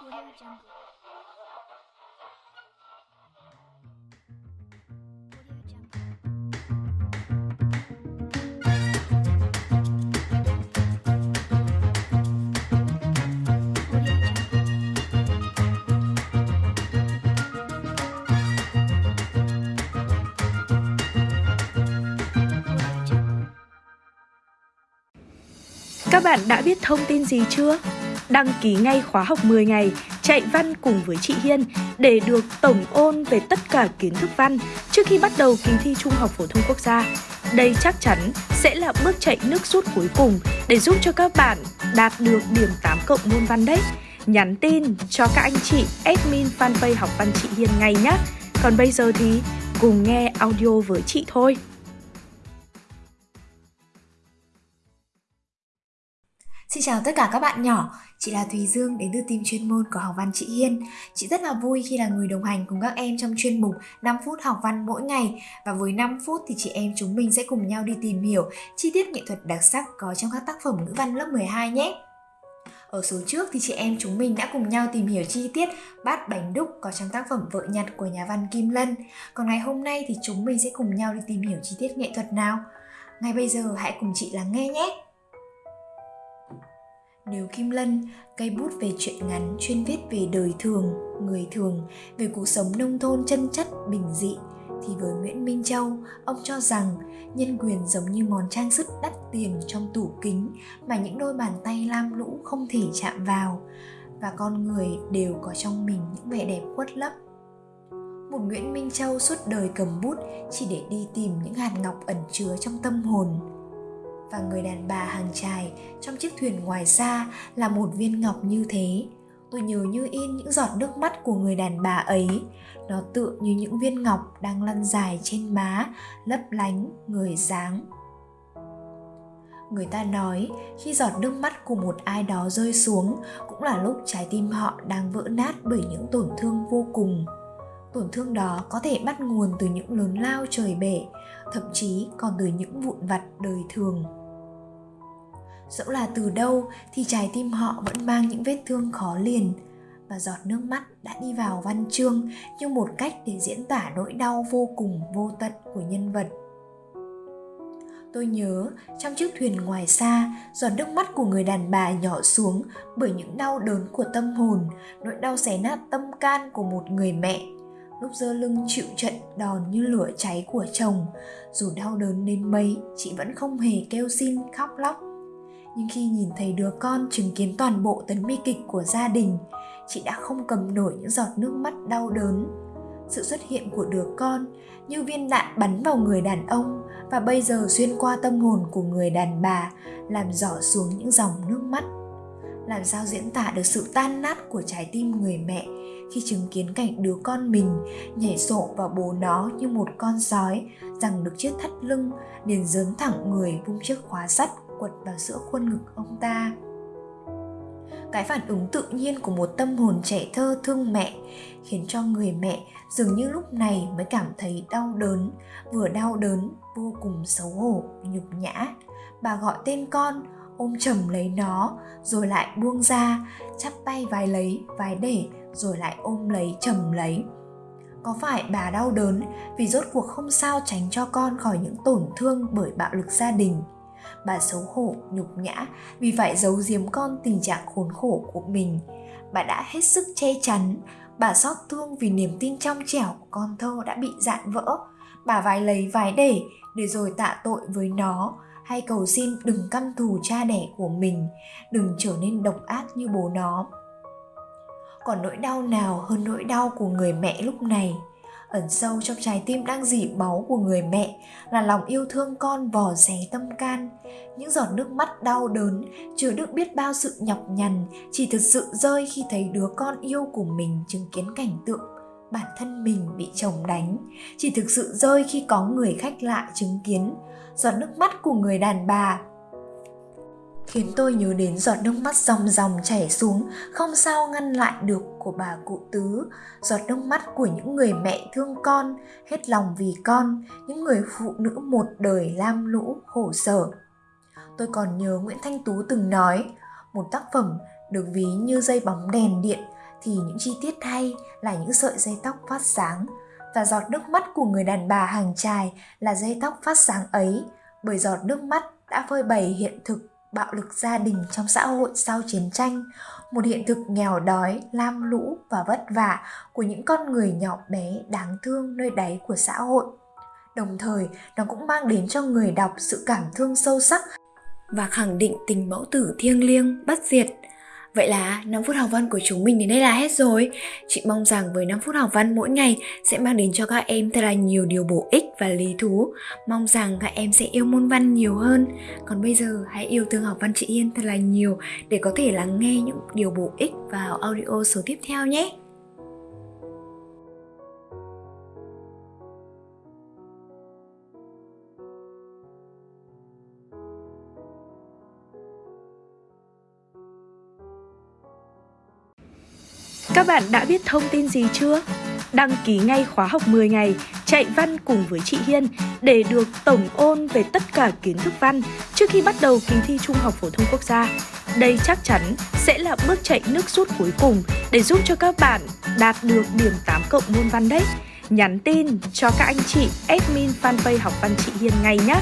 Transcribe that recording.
Audio Jungle. Các bạn đã biết thông tin gì chưa? Đăng ký ngay khóa học 10 ngày, chạy văn cùng với chị Hiên để được tổng ôn về tất cả kiến thức văn trước khi bắt đầu kỳ thi Trung học phổ thông quốc gia. Đây chắc chắn sẽ là bước chạy nước rút cuối cùng để giúp cho các bạn đạt được điểm 8 cộng môn văn đấy. Nhắn tin cho các anh chị admin fanpage học văn chị Hiên ngay nhé. Còn bây giờ thì cùng nghe audio với chị thôi. Xin chào tất cả các bạn nhỏ, chị là Thùy Dương đến từ team chuyên môn của học văn chị Hiên. Chị rất là vui khi là người đồng hành cùng các em trong chuyên mục 5 phút học văn mỗi ngày và với 5 phút thì chị em chúng mình sẽ cùng nhau đi tìm hiểu chi tiết nghệ thuật đặc sắc có trong các tác phẩm ngữ văn lớp 12 nhé. Ở số trước thì chị em chúng mình đã cùng nhau tìm hiểu chi tiết bát bánh đúc có trong tác phẩm Vợ nhặt của nhà văn Kim Lân. Còn ngày hôm nay thì chúng mình sẽ cùng nhau đi tìm hiểu chi tiết nghệ thuật nào. Ngay bây giờ hãy cùng chị lắng nghe nhé. Nếu Kim Lân, cây bút về chuyện ngắn chuyên viết về đời thường, người thường, về cuộc sống nông thôn chân chất, bình dị, thì với Nguyễn Minh Châu, ông cho rằng nhân quyền giống như món trang sức đắt tiền trong tủ kính mà những đôi bàn tay lam lũ không thể chạm vào, và con người đều có trong mình những vẻ đẹp khuất lấp. Một Nguyễn Minh Châu suốt đời cầm bút chỉ để đi tìm những hạt ngọc ẩn chứa trong tâm hồn, và người đàn bà hàng trài trong chiếc thuyền ngoài xa là một viên ngọc như thế. Tôi nhớ như in những giọt nước mắt của người đàn bà ấy. Nó tựa như những viên ngọc đang lăn dài trên má, lấp lánh, người dáng. Người ta nói, khi giọt nước mắt của một ai đó rơi xuống, cũng là lúc trái tim họ đang vỡ nát bởi những tổn thương vô cùng. Tổn thương đó có thể bắt nguồn từ những lớn lao trời bể, thậm chí còn từ những vụn vặt đời thường dẫu là từ đâu thì trái tim họ vẫn mang những vết thương khó liền. Và giọt nước mắt đã đi vào văn chương như một cách để diễn tả nỗi đau vô cùng, vô tận của nhân vật. Tôi nhớ, trong chiếc thuyền ngoài xa, giọt nước mắt của người đàn bà nhỏ xuống bởi những đau đớn của tâm hồn, nỗi đau xé nát tâm can của một người mẹ. Lúc dơ lưng chịu trận đòn như lửa cháy của chồng, dù đau đớn đến mấy, chị vẫn không hề kêu xin khóc lóc nhưng khi nhìn thấy đứa con chứng kiến toàn bộ tấn bi kịch của gia đình, chị đã không cầm nổi những giọt nước mắt đau đớn. Sự xuất hiện của đứa con như viên đạn bắn vào người đàn ông và bây giờ xuyên qua tâm hồn của người đàn bà, làm rõ xuống những dòng nước mắt. Làm sao diễn tả được sự tan nát của trái tim người mẹ khi chứng kiến cảnh đứa con mình nhảy sổ vào bố nó như một con sói rằng được chiếc thắt lưng, liền dớn thẳng người vung chiếc khóa sắt quật vào giữa khuôn ngực ông ta. Cái phản ứng tự nhiên của một tâm hồn trẻ thơ thương mẹ khiến cho người mẹ dường như lúc này mới cảm thấy đau đớn, vừa đau đớn, vô cùng xấu hổ, nhục nhã. Bà gọi tên con, ôm chầm lấy nó, rồi lại buông ra, chắp tay vái lấy, vái để, rồi lại ôm lấy, chầm lấy. Có phải bà đau đớn vì rốt cuộc không sao tránh cho con khỏi những tổn thương bởi bạo lực gia đình? Bà xấu hổ, nhục nhã. Vì phải giấu giếm con tình trạng khốn khổ của mình. Bà đã hết sức che chắn. Bà xót thương vì niềm tin trong trẻo của con thơ đã bị dạn vỡ. Bà vái lấy vái để để rồi tạ tội với nó. Hay cầu xin đừng căm thù cha đẻ của mình. Đừng trở nên độc ác như bố nó. Còn nỗi đau nào hơn nỗi đau của người mẹ lúc này? Ẩn sâu trong trái tim đang dỉ máu của người mẹ, là lòng yêu thương con vò xé tâm can. Những giọt nước mắt đau đớn chứa đựng biết bao sự nhọc nhằn, chỉ thực sự rơi khi thấy đứa con yêu của mình chứng kiến cảnh tượng bản thân mình bị chồng đánh. Chỉ thực sự rơi khi có người khách lạ chứng kiến. Giọt nước mắt của người đàn bà khiến tôi nhớ đến giọt nước mắt dòng dòng chảy xuống, không sao ngăn lại được của bà cụ tứ. Giọt nước mắt của những người mẹ thương con, hết lòng vì con, những người phụ nữ một đời lam lũ, khổ sở. Tôi còn nhớ nguyễn thanh tú từng nói, một tác phẩm được ví như dây bóng đèn điện thì những chi tiết hay là những sợi dây tóc phát sáng. Và giọt nước mắt của người đàn bà hàng trài là dây tóc phát sáng ấy, bởi giọt nước mắt đã phơi bày hiện thực bạo lực gia đình trong xã hội sau chiến tranh, một hiện thực nghèo đói, lam lũ và vất vả của những con người nhỏ bé đáng thương nơi đáy của xã hội. Đồng thời, nó cũng mang đến cho người đọc sự cảm thương sâu sắc và khẳng định tình mẫu tử thiêng liêng, bất diệt. Vậy là 5 phút học văn của chúng mình đến đây là hết rồi. Chị mong rằng với 5 phút học văn mỗi ngày sẽ mang đến cho các em thật là nhiều điều bổ ích và lý thú. Mong rằng các em sẽ yêu môn văn nhiều hơn. Còn bây giờ, hãy yêu thương học văn chị Yên thật là nhiều để có thể lắng nghe những điều bổ ích vào audio số tiếp theo nhé. Các bạn đã biết thông tin gì chưa? Đăng ký ngay khóa học 10 ngày, chạy văn cùng với chị Hiên để được tổng ôn về tất cả kiến thức văn trước khi bắt đầu kỳ thi Trung học phổ thông quốc gia. Đây chắc chắn sẽ là bước chạy nước rút cuối cùng để giúp cho các bạn đạt được điểm 8 cộng môn văn đấy. Nhắn tin cho các anh chị admin fanpage học văn chị Hiên ngay nhé.